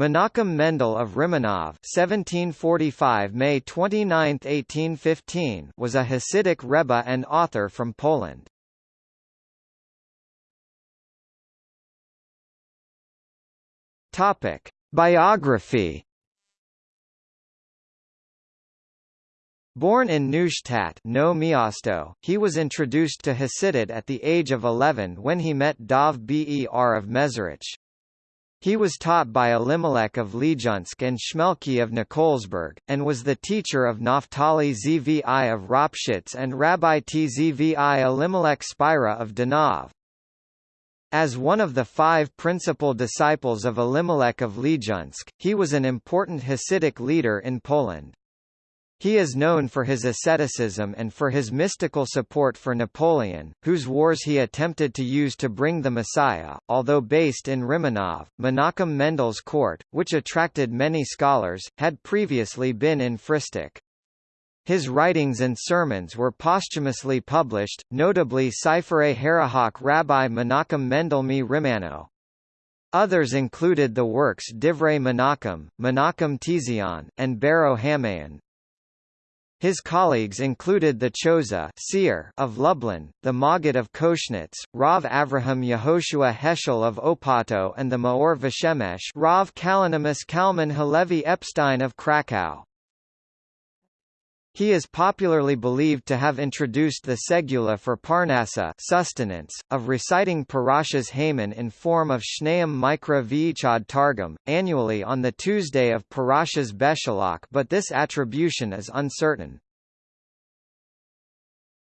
Menachem Mendel of Rimanov (1745 May 29, 1815) was a Hasidic rebbe and author from Poland. Topic: Biography. Born in Neustadt Nowe Miasto, he was introduced to Hasidut at the age of 11 when he met Dov Ber of Mezerich. He was taught by Elimelech of Lizhensk and Shmelke of Nikolsburg, and was the teacher of Naphtali Zvi of Ropshitz and Rabbi Tzvi Elimelech Spira of Danov. As one of the five principal disciples of Elimelech of Lizhensk, he was an important Hasidic leader in Poland. He is known for his asceticism and for his mystical support for Napoleon, whose wars he attempted to use to bring the Messiah. Although based in Rimanov, Menachem Mendel's court, which attracted many scholars, had previously been in Frysztak. His writings and sermons were posthumously published, notably Sifrei Harahach Rabbi Menachem Mendel Mi Rimano. Others included the works Divrei Menachem, Menachem Tizion, and Baro Hamayan. His colleagues included the Chozeh seer of Lublin, the Maggid of Koshnitz, Rav Avraham Yehoshua Heschel of Opato and the Maor Veshemesh Rav Kalonymus Kalman Halevi Epstein of Krakow. He is popularly believed to have introduced the segula for parnasa sustenance, of reciting Parashas Haman in form of Shneim Mikra V'ichad Targum, annually on the Tuesday of Parashas Beshalach but this attribution is uncertain.